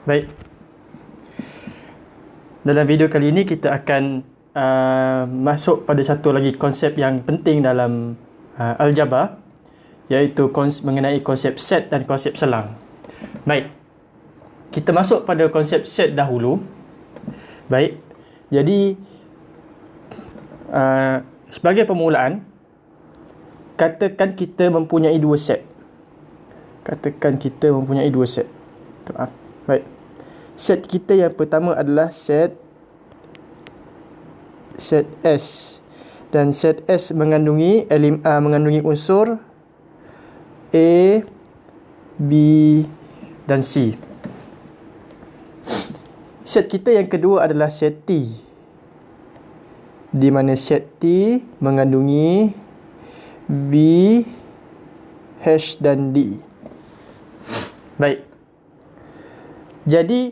Baik. Dalam video kali ini kita akan uh, masuk pada satu lagi konsep yang penting dalam uh, aljabar iaitu kons- mengenai konsep set dan konsep selang. Baik. Kita masuk pada konsep set dahulu. Baik. Jadi uh, sebagai permulaan katakan kita mempunyai dua set. Katakan kita mempunyai dua set. Maaf. Baik. Set kita yang pertama adalah set set S dan set S mengandungi elim, uh, mengandungi unsur A, B dan C. Set kita yang kedua adalah set T. Di mana set T mengandungi B, H dan D. Baik. Jadi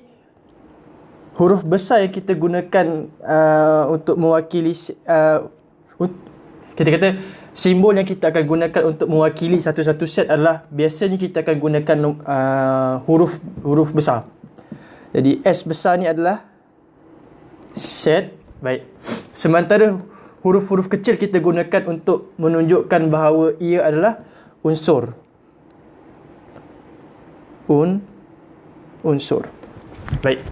huruf besar yang kita gunakan uh, untuk mewakili uh, kita kata simbol yang kita akan gunakan untuk mewakili satu-satu set adalah biasanya kita akan gunakan uh, huruf huruf besar. Jadi S besar ni adalah set. Baik. Sementara huruf-huruf kecil kita gunakan untuk menunjukkan bahawa ia adalah unsur. Un unsur. Baik.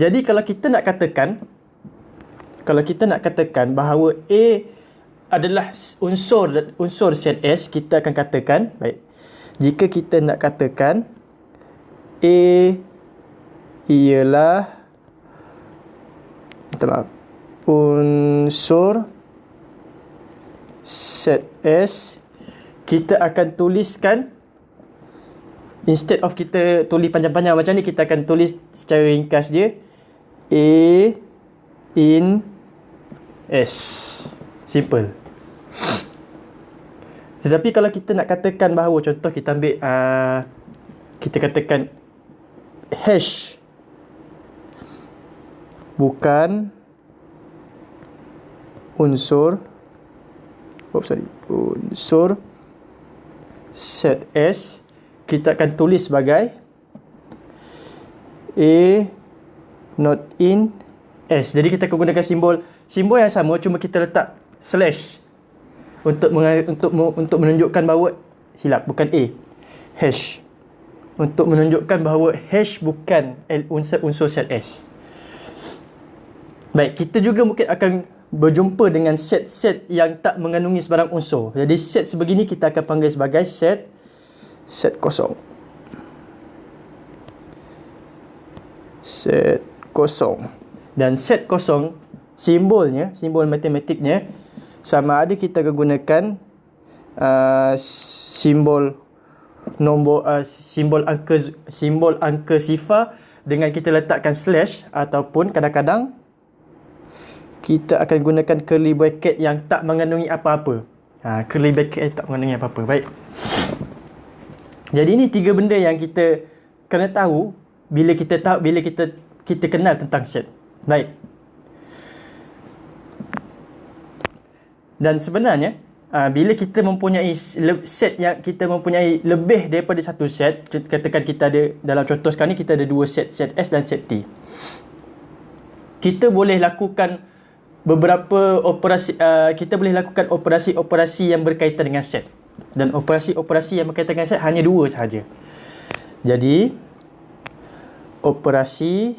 Jadi kalau kita nak katakan kalau kita nak katakan bahawa A adalah unsur unsur set S, kita akan katakan baik. Jika kita nak katakan A ialah minta maaf unsur set S kita akan tuliskan instead of kita tulis panjang-panjang macam ni kita akan tulis secara ringkas dia A in S. Simple. Tetapi kalau kita nak katakan bahawa contoh kita ambil uh, kita katakan hash. Bukan unsur oh sorry unsur set S kita akan tulis sebagai A not in S. Jadi kita akan gunakan simbol simbol yang sama cuma kita letak slash untuk untuk untuk menunjukkan bahawa silap bukan A hash untuk menunjukkan bahawa hash bukan unsur unsur set S. Baik, kita juga mungkin akan berjumpa dengan set-set yang tak mengandungi sebarang unsur. Jadi set sebegini kita akan panggil sebagai set set kosong. Set kosong. Dan set kosong simbolnya, simbol matematiknya sama ada kita akan gunakan uh, simbol nombor uh, simbol angka simbol angka sifar dengan kita letakkan slash ataupun kadang-kadang kita akan gunakan curly bracket yang tak mengandungi apa-apa. Ha, curly bracket yang tak mengandungi apa-apa. Baik. Jadi ini tiga benda yang kita kena tahu bila kita tahu bila kita kita kenal tentang set. Baik. Dan sebenarnya uh, bila kita mempunyai set yang kita mempunyai lebih daripada satu set, katakan kita ada dalam contoh sekarang ni kita ada dua set, set S dan set T. Kita boleh lakukan beberapa operasi uh, kita boleh lakukan operasi-operasi yang berkaitan dengan set. Dan operasi-operasi yang berkaitan dengan set hanya dua sahaja. Jadi operasi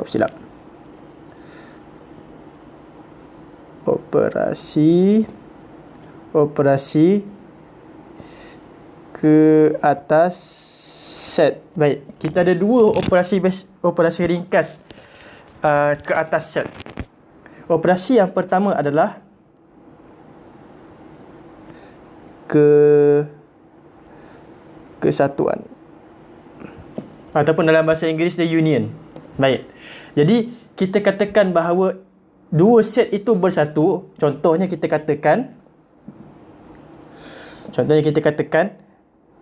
Oh silap operasi operasi ke atas set. Baik, kita ada dua operasi operasi ringkas uh, ke atas set. Operasi yang pertama adalah ke kesatuan ataupun dalam bahasa Inggeris the union. Baik. Jadi kita katakan bahawa dua set itu bersatu. Contohnya kita katakan contohnya kita katakan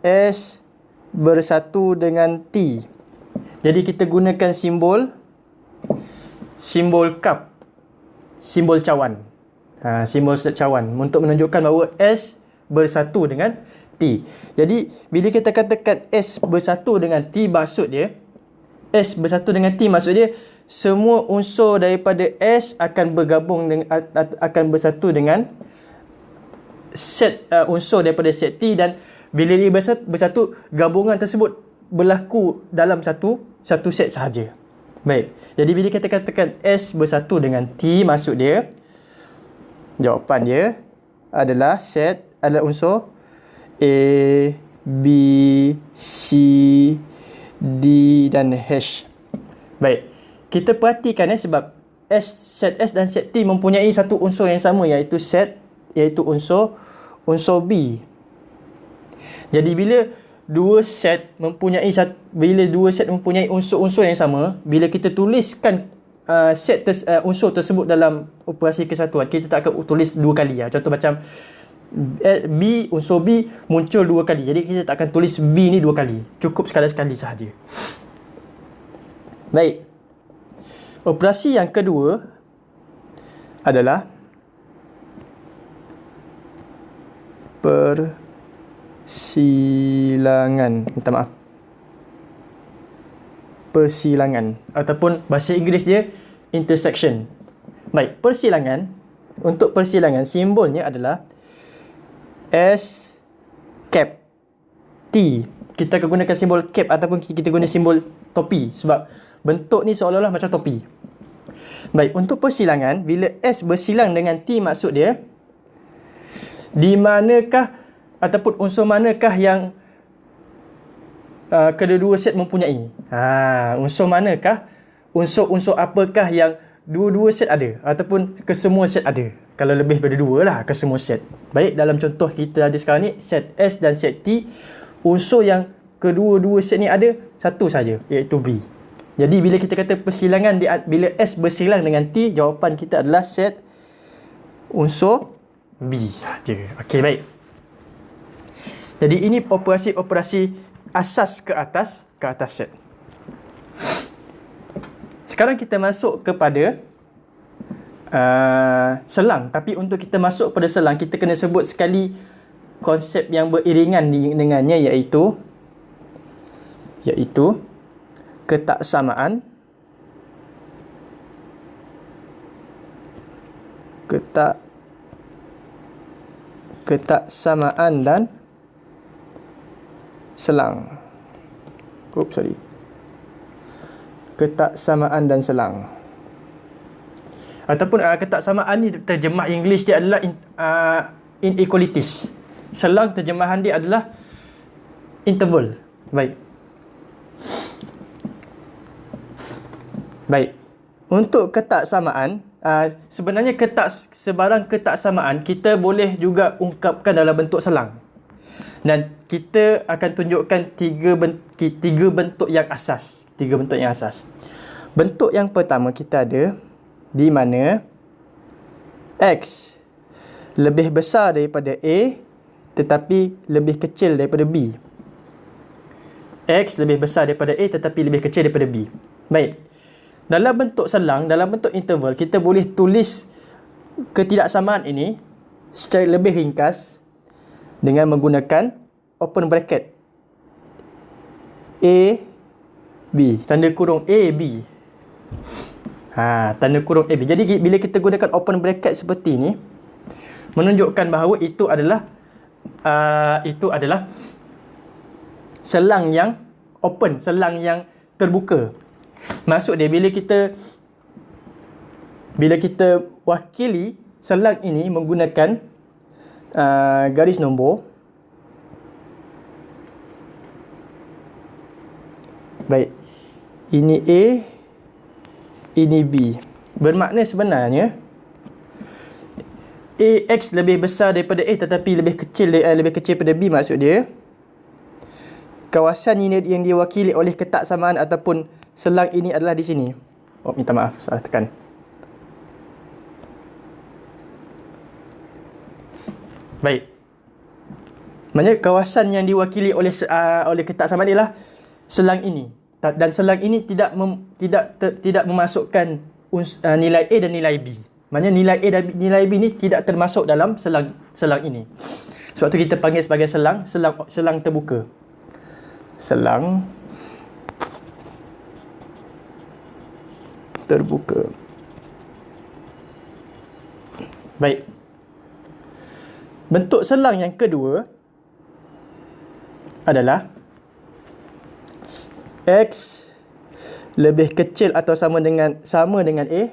S bersatu dengan T. Jadi kita gunakan simbol simbol cup simbol cawan. Ha, simbol cawan. Untuk menunjukkan bahawa S bersatu dengan T. Jadi bila kita katakan S bersatu dengan T maksud dia S bersatu dengan T maksud dia semua unsur daripada S akan bergabung dengan akan bersatu dengan set uh, unsur daripada set T dan bila dia bersatu, bersatu gabungan tersebut berlaku dalam satu satu set sahaja. Baik. Jadi bila kita katakan S bersatu dengan T maksud dia jawapan dia adalah set adalah unsur A, B, C, D dan H. Baik. Kita perhatikan eh sebab S set S dan set T mempunyai satu unsur yang sama iaitu set iaitu unsur unsur B. Jadi bila dua set mempunyai satu, bila dua set mempunyai unsur-unsur yang sama, bila kita tuliskan uh, set ter, uh, unsur tersebut dalam operasi kesatuan, kita tak akan tulis dua kali ya. Contoh macam B unsur B muncul dua kali. Jadi kita tak akan tulis B ni dua kali. Cukup sekali sekali sahaja. Baik. Operasi yang kedua adalah per persilangan minta maaf persilangan ataupun bahasa Inggeris dia intersection baik persilangan untuk persilangan simbolnya adalah S cap T kita akan gunakan simbol cap ataupun kita guna simbol topi sebab bentuk ni seolah-olah macam topi baik untuk persilangan bila S bersilang dengan T maksud dia di manakah ataupun unsur manakah yang uh, kedua-dua set mempunyai? Ha, unsur manakah? Unsur-unsur apakah yang dua-dua set ada ataupun kesemua set ada? Kalau lebih daripada dua lah kesemua set. Baik dalam contoh kita ada sekarang ni set S dan set T unsur yang kedua-dua set ni ada satu saja iaitu B. Jadi bila kita kata persilangan di, bila S bersilang dengan T jawapan kita adalah set unsur B saja. Okey baik. Jadi ini operasi-operasi asas ke atas ke atas set. Sekarang kita masuk kepada uh, selang. Tapi untuk kita masuk pada selang, kita kena sebut sekali konsep yang beriringan dengannya iaitu iaitu ketaksamaan ketak ketaksamaan dan selang. Oops, sorry. Ketaksamaan dan selang. Ataupun uh, ketaksamaan ni terjemah English dia adalah in, uh, inequalities. Selang terjemahan dia adalah interval. Baik. Baik. Untuk ketaksamaan, uh, sebenarnya ketak sebarang ketaksamaan kita boleh juga ungkapkan dalam bentuk selang. Dan kita akan tunjukkan tiga bentuk, tiga bentuk yang asas. Tiga bentuk yang asas. Bentuk yang pertama kita ada di mana X lebih besar daripada A tetapi lebih kecil daripada B. X lebih besar daripada A tetapi lebih kecil daripada B. Baik. Dalam bentuk selang, dalam bentuk interval, kita boleh tulis ketidaksamaan ini secara lebih ringkas dengan menggunakan open bracket A B. Tanda kurung A B. Ha tanda kurung A B. Jadi bila kita gunakan open bracket seperti ini menunjukkan bahawa itu adalah uh, itu adalah selang yang open selang yang terbuka. Maksud dia bila kita bila kita wakili selang ini menggunakan uh, garis nombor baik ini A ini B bermakna sebenarnya AX lebih besar daripada A tetapi lebih kecil uh, lebih kecil daripada B maksud dia kawasan ini yang diwakili oleh ketaksamaan ataupun selang ini adalah di sini oh minta maaf salah tekan Baik. Maksudnya kawasan yang diwakili oleh uh, oleh ketaksamaan ialah selang ini. Dan selang ini tidak mem, tidak ter, tidak memasukkan uns, uh, nilai A dan nilai B. Maksudnya nilai A dan nilai B ni tidak termasuk dalam selang selang ini. Sebab tu kita panggil sebagai selang, selang selang terbuka. Selang terbuka. Baik. Bentuk selang yang kedua adalah X lebih kecil atau sama dengan sama dengan A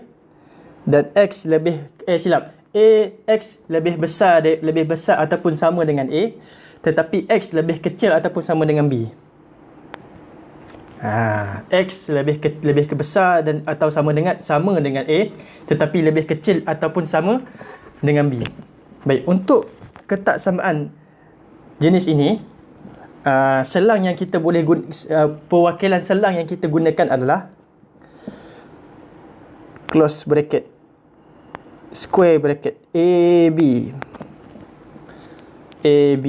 dan X lebih eh silap A X lebih besar lebih besar ataupun sama dengan A tetapi X lebih kecil ataupun sama dengan B. Ha, X lebih ke, lebih ke besar dan atau sama dengan sama dengan A tetapi lebih kecil ataupun sama dengan B. Baik, untuk ketaksamaan jenis ini uh, selang yang kita boleh guna uh, perwakilan selang yang kita gunakan adalah close bracket square bracket AB AB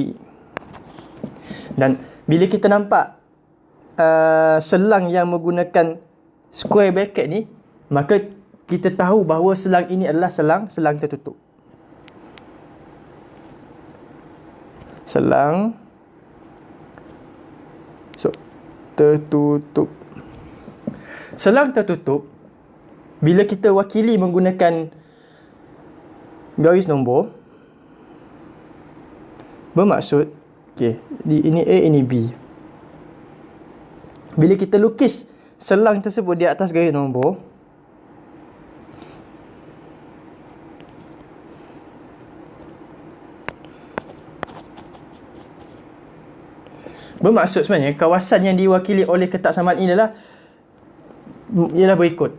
dan bila kita nampak uh, selang yang menggunakan square bracket ni maka kita tahu bahawa selang ini adalah selang selang tertutup. Selang tertutup. Selang tertutup bila kita wakili menggunakan garis nombor bermaksud okey ini A ini B. Bila kita lukis selang tersebut di atas garis nombor Bermaksud sebenarnya kawasan yang diwakili oleh ketaksamaan ini adalah ialah berikut.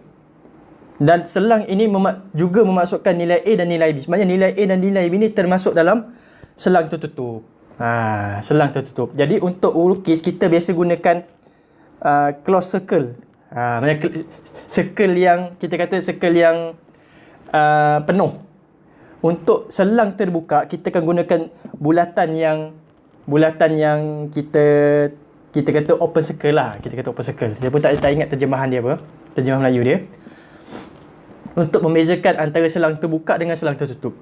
Dan selang ini mema- juga memasukkan nilai A dan nilai B. Sebenarnya nilai A dan nilai B ini termasuk dalam selang tertutup. Ha, selang tertutup. Jadi untuk lukis kita biasa gunakan uh, close circle. Ha, maksudnya circle yang kita kata circle yang uh, penuh. Untuk selang terbuka kita akan gunakan bulatan yang bulatan yang kita kita kata open circle lah. Kita kata open circle. Dia pun tak, tak ingat terjemahan dia apa. Terjemahan Melayu dia. Untuk membezakan antara selang terbuka dengan selang tertutup.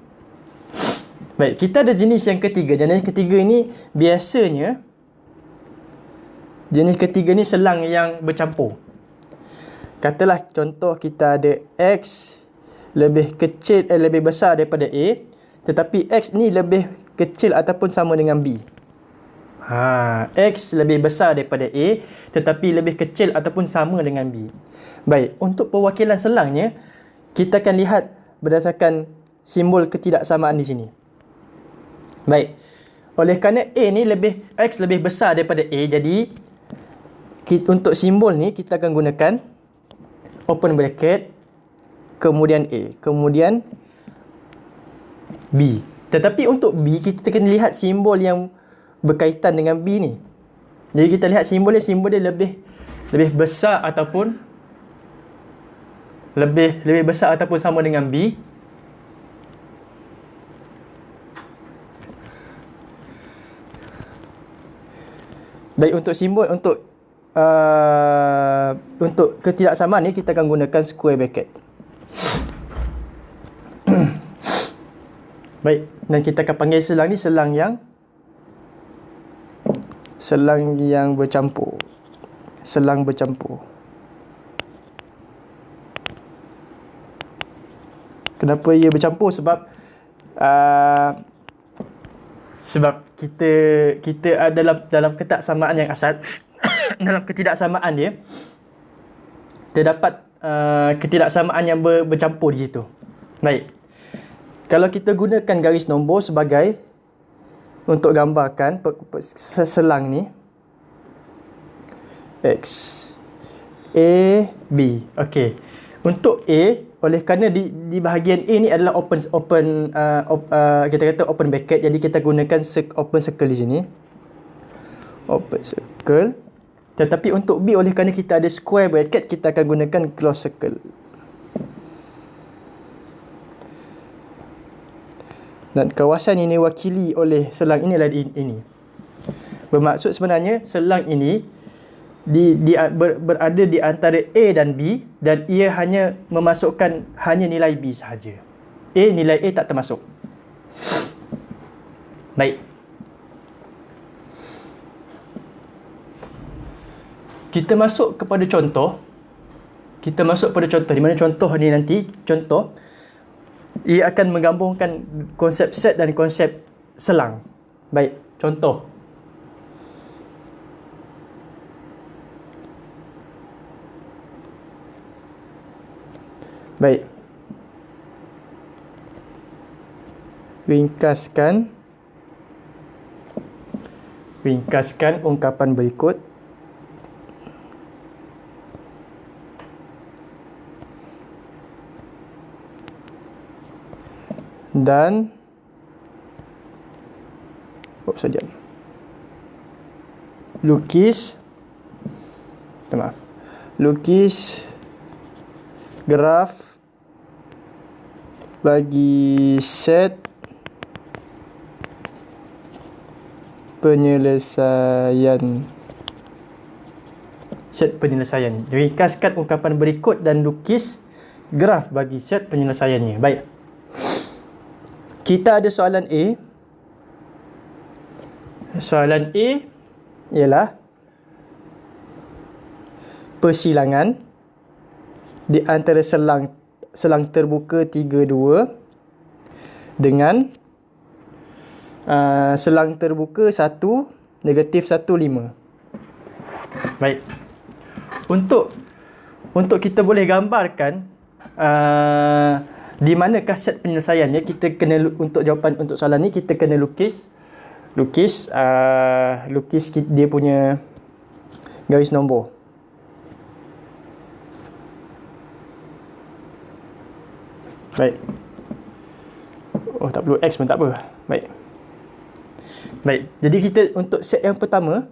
Baik kita ada jenis yang ketiga. Jenis ketiga ini biasanya jenis ketiga ni selang yang bercampur. Katalah contoh kita ada X lebih kecil eh, lebih besar daripada A tetapi X ni lebih kecil ataupun sama dengan B Ha, X lebih besar daripada A tetapi lebih kecil ataupun sama dengan B. Baik, untuk perwakilan selangnya kita akan lihat berdasarkan simbol ketidaksamaan di sini. Baik. Oleh kerana A ni lebih X lebih besar daripada A jadi kita, untuk simbol ni kita akan gunakan open bracket kemudian A, kemudian B. Tetapi untuk B kita akan lihat simbol yang berkaitan dengan B ni. Jadi kita lihat simbol dia, simbol dia lebih lebih besar ataupun lebih lebih besar ataupun sama dengan B. Baik untuk simbol untuk uh, untuk ketidaksamaan ni kita akan gunakan square bracket. Baik, dan kita akan panggil selang ni selang yang selang yang bercampur. Selang bercampur. Kenapa ia bercampur? Sebab uh, sebab kita kita ada dalam dalam ketaksamaan yang asal dalam ketidaksamaan dia terdapat uh, ketidaksamaan yang ber, bercampur di situ. Baik. Kalau kita gunakan garis nombor sebagai untuk gambarkan seselang ni. X A B. Okey. Untuk A oleh kerana di di bahagian A ni adalah open open uh, op, uh, kita kata open bracket jadi kita gunakan open circle di sini. Open circle. Tetapi untuk B oleh kerana kita ada square bracket kita akan gunakan close circle dan kawasan ini wakili oleh selang inilah ini. Bermaksud sebenarnya selang ini di, di ber, berada di antara A dan B dan ia hanya memasukkan hanya nilai B sahaja. A nilai A tak termasuk. Baik. Kita masuk kepada contoh. Kita masuk pada contoh. Di mana contoh ni nanti? Contoh ia akan menggabungkan konsep set dan konsep selang. Baik contoh. Baik. Ringkaskan. Ringkaskan ungkapan berikut dan oh saja lukis maaf. Lukis graf bagi set penyelesaian. Set penyelesaian. Ringkaskan ungkapan berikut dan lukis graf bagi set penyelesaiannya. Baik kita ada soalan A. Soalan A ialah persilangan di antara selang selang terbuka 32 dengan uh, selang terbuka 1 negatif 1 5. Baik. Untuk untuk kita boleh gambarkan uh, di mana kaset penyelesaiannya? Kita kena untuk jawapan untuk soalan ni kita kena lukis. Lukis uh, lukis dia punya garis nombor. Baik. Oh tak perlu x pun tak apa. Baik. Baik. Jadi kita untuk set yang pertama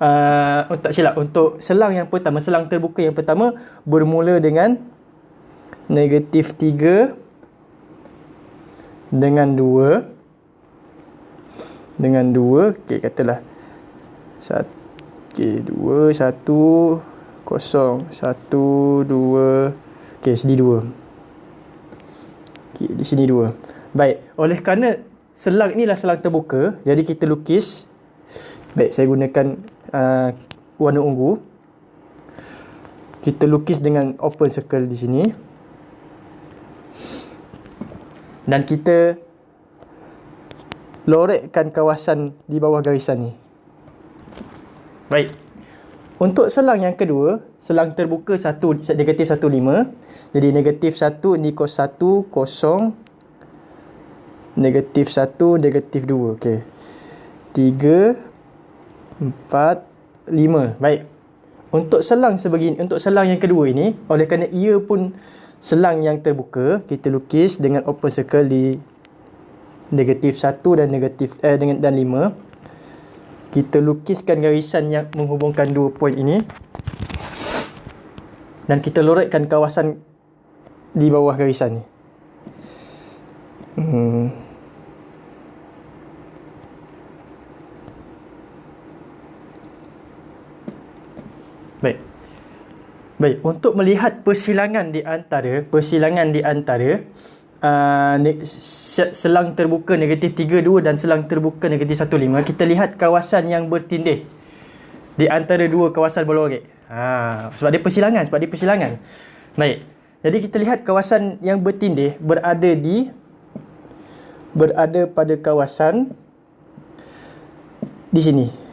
uh, oh, tak silap untuk selang yang pertama selang terbuka yang pertama bermula dengan negatif 3 dengan 2 dengan 2 okey katalah 1 okey 2 1 kosong. 1 2 okey sini 2 okey di sini 2 baik oleh kerana selang inilah selang terbuka jadi kita lukis. Baik saya gunakan uh, warna ungu. Kita lukis dengan open circle di sini dan kita lorekkan kawasan di bawah garisan ni. Baik. Untuk selang yang kedua, selang terbuka 1 negatif 1 5. Jadi negatif 1 ni kos 1 kosong negatif 1 negatif 2. Okey. 3 4 5. Baik. Untuk selang sebegini, untuk selang yang kedua ini, oleh kerana ia pun selang yang terbuka kita lukis dengan open circle di negatif 1 dan negatif eh dengan dan 5 kita lukiskan garisan yang menghubungkan dua poin ini. Dan kita lorekkan kawasan di bawah garisan ni. Hmm. baik Baik, untuk melihat persilangan di antara persilangan di antara uh, selang terbuka negatif 32 dan selang terbuka negatif 15, kita lihat kawasan yang bertindih di antara dua kawasan bola orek. Ha, sebab dia persilangan, sebab dia persilangan. Baik. Jadi kita lihat kawasan yang bertindih berada di berada pada kawasan di sini.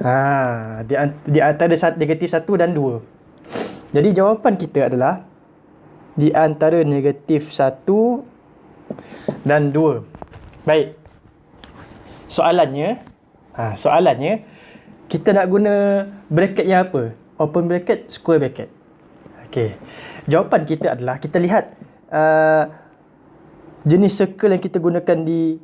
Ha, di, di antara negatif 1 dan 2. Jadi jawapan kita adalah di antara negatif 1 dan 2. Baik. Soalannya, ha, soalannya kita nak guna bracket yang apa? Open bracket, square bracket. Okey. Jawapan kita adalah kita lihat uh, jenis circle yang kita gunakan di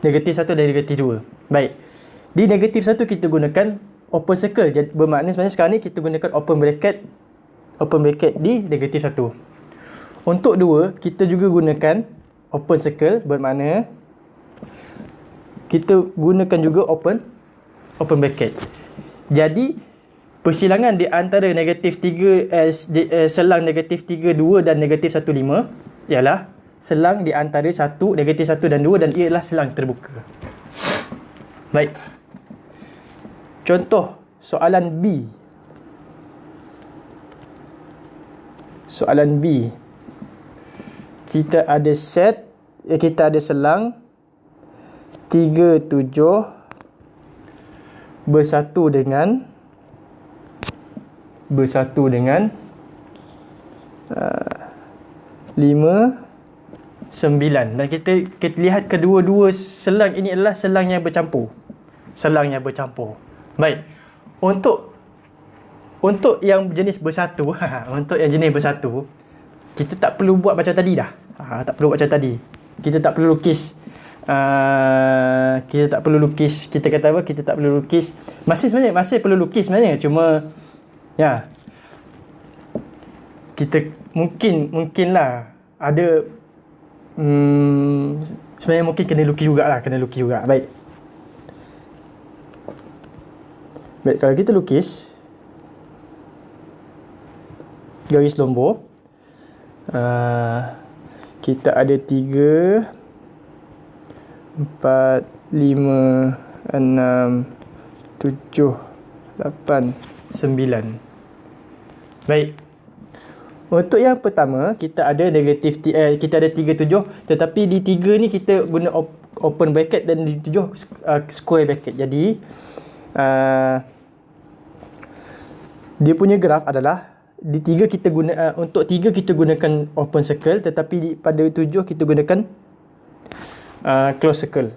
negatif 1 dan negatif 2. Baik. Di negatif satu kita gunakan open circle. Jadi bermakna sebenarnya sekarang ni kita gunakan open bracket open bracket di negatif satu. Untuk dua, kita juga gunakan open circle bermakna kita gunakan juga open open bracket. Jadi persilangan di antara negatif 3 eh, eh, selang negatif 3 2 dan negatif 1 5 ialah selang di antara 1 negatif 1 dan 2 dan ialah selang terbuka. Baik. Contoh soalan B. Soalan B. Kita ada set, eh, kita ada selang 3 7 bersatu dengan bersatu dengan uh, 5 9 dan kita kita lihat kedua-dua selang ini adalah selang yang bercampur. Selang yang bercampur. Baik. Untuk untuk yang jenis bersatu, untuk yang jenis bersatu, kita tak perlu buat macam tadi dah. Ha, tak perlu buat macam tadi. Kita tak perlu lukis. Uh, kita tak perlu lukis. Kita kata apa? Kita tak perlu lukis. Masih sebenarnya masih perlu lukis sebenarnya. Cuma ya. Kita mungkin mungkinlah ada hmm, sebenarnya mungkin kena lukis jugalah. Kena lukis juga. Baik baik kalau kita lukis garis lombor uh, kita ada tiga empat lima enam tujuh lapan sembilan baik untuk yang pertama kita ada negatif eh, kita ada 37 tetapi di 3 ni kita guna op, open bracket dan di 7 uh, square bracket. Jadi uh, dia punya graf adalah di 3 kita guna uh, untuk 3 kita gunakan open circle tetapi di, pada 7 kita gunakan uh, close circle.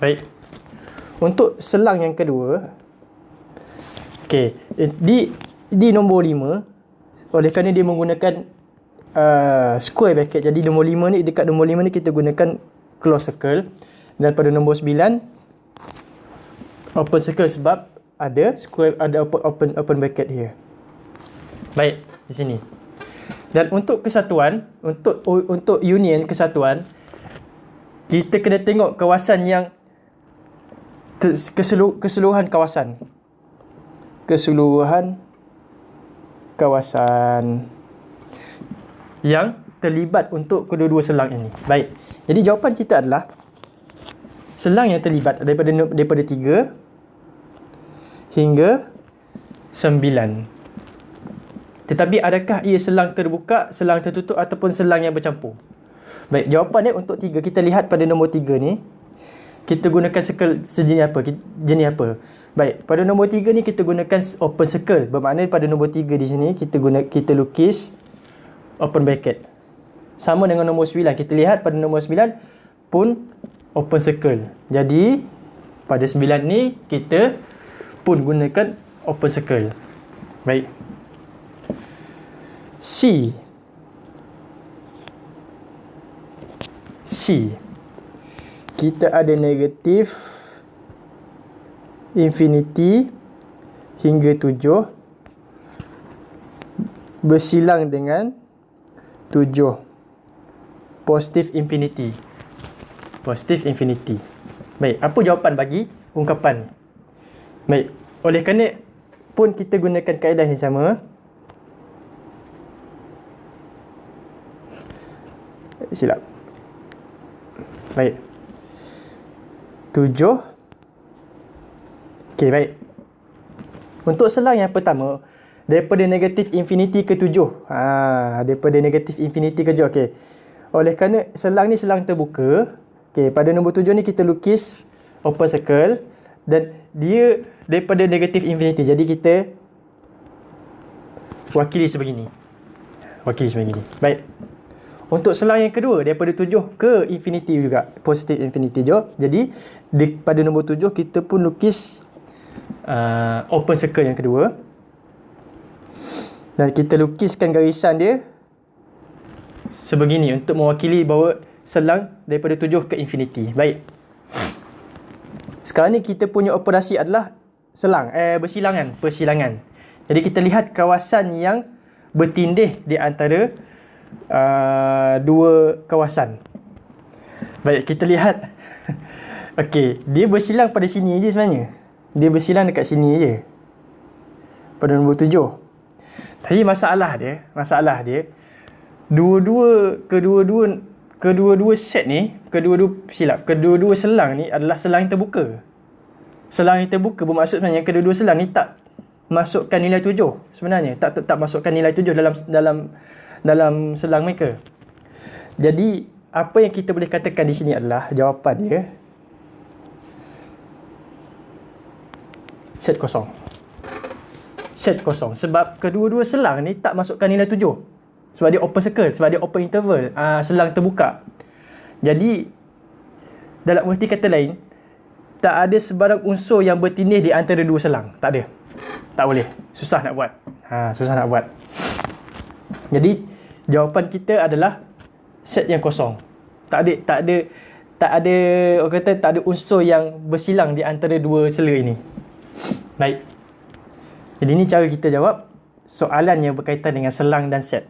Baik. Untuk selang yang kedua okey di di nombor 5 oleh kerana dia menggunakan uh, square bracket jadi nombor 5 ni dekat nombor 5 ni kita gunakan close circle dan pada nombor 9 open circle sebab ada square ada open open, open bracket here baik di sini dan untuk kesatuan untuk untuk union kesatuan kita kena tengok kawasan yang keseluruhan kawasan keseluruhan kawasan yang terlibat untuk kedua-dua selang ini. Baik. Jadi jawapan kita adalah selang yang terlibat daripada daripada 3 hingga 9. Tetapi adakah ia selang terbuka, selang tertutup ataupun selang yang bercampur? Baik, jawapan dia untuk 3 kita lihat pada nombor 3 ni kita gunakan circle sejenis apa? Jenis apa? Baik, pada nombor 3 ni kita gunakan open circle. Bermakna pada nombor 3 di sini kita guna kita lukis open bracket. Sama dengan nombor 9. Kita lihat pada nombor 9 pun open circle. Jadi pada 9 ni kita pun gunakan open circle. Baik. C. C. Kita ada negatif infinity hingga 7 bersilang dengan 7 positif infinity. Positif infinity. Baik apa jawapan bagi ungkapan baik oleh kerana pun kita gunakan kaedah yang sama silap baik 7 Okey, baik. Untuk selang yang pertama, daripada negatif infinity ke tujuh. Ha, daripada negatif infinity ke tujuh. Okey. Oleh kerana selang ni selang terbuka, okey, pada nombor tujuh ni kita lukis open circle dan dia daripada negatif infinity. Jadi kita wakili sebegini. Wakili sebegini. Baik. Untuk selang yang kedua daripada tujuh ke infinity juga. Positif infinity juga. Jadi di, pada nombor tujuh kita pun lukis uh, open circle yang kedua dan kita lukiskan garisan dia sebegini untuk mewakili bahawa selang daripada tujuh ke infinity baik sekarang ni kita punya operasi adalah selang eh bersilangan persilangan. Jadi kita lihat kawasan yang bertindih di antara uh, dua kawasan. Baik kita lihat. Okey, dia bersilang pada sini je sebenarnya. Dia bersilang dekat sini je. Pada nombor tujuh. Tapi masalah dia masalah dia dua-dua kedua-dua kedua-dua set ni kedua-dua silap kedua-dua selang ni adalah selang yang terbuka Selang yang terbuka bermaksud sebenarnya kedua-dua selang ni tak masukkan nilai tujuh sebenarnya. Tak tak, masukkan nilai tujuh dalam dalam dalam selang mereka. Jadi apa yang kita boleh katakan di sini adalah jawapan dia set kosong. Set kosong. Sebab kedua-dua selang ni tak masukkan nilai tujuh. Sebab dia open circle. Sebab dia open interval. Uh, selang terbuka. Jadi, dalam erti kata lain, tak ada sebarang unsur yang bertindih di antara dua selang. Tak ada. Tak boleh. Susah nak buat. Ha, susah nak buat. Jadi, jawapan kita adalah set yang kosong. Tak ada, tak ada, tak ada, orang kata tak ada unsur yang bersilang di antara dua sela ini. Baik. Jadi ini cara kita jawab soalan yang berkaitan dengan selang dan set.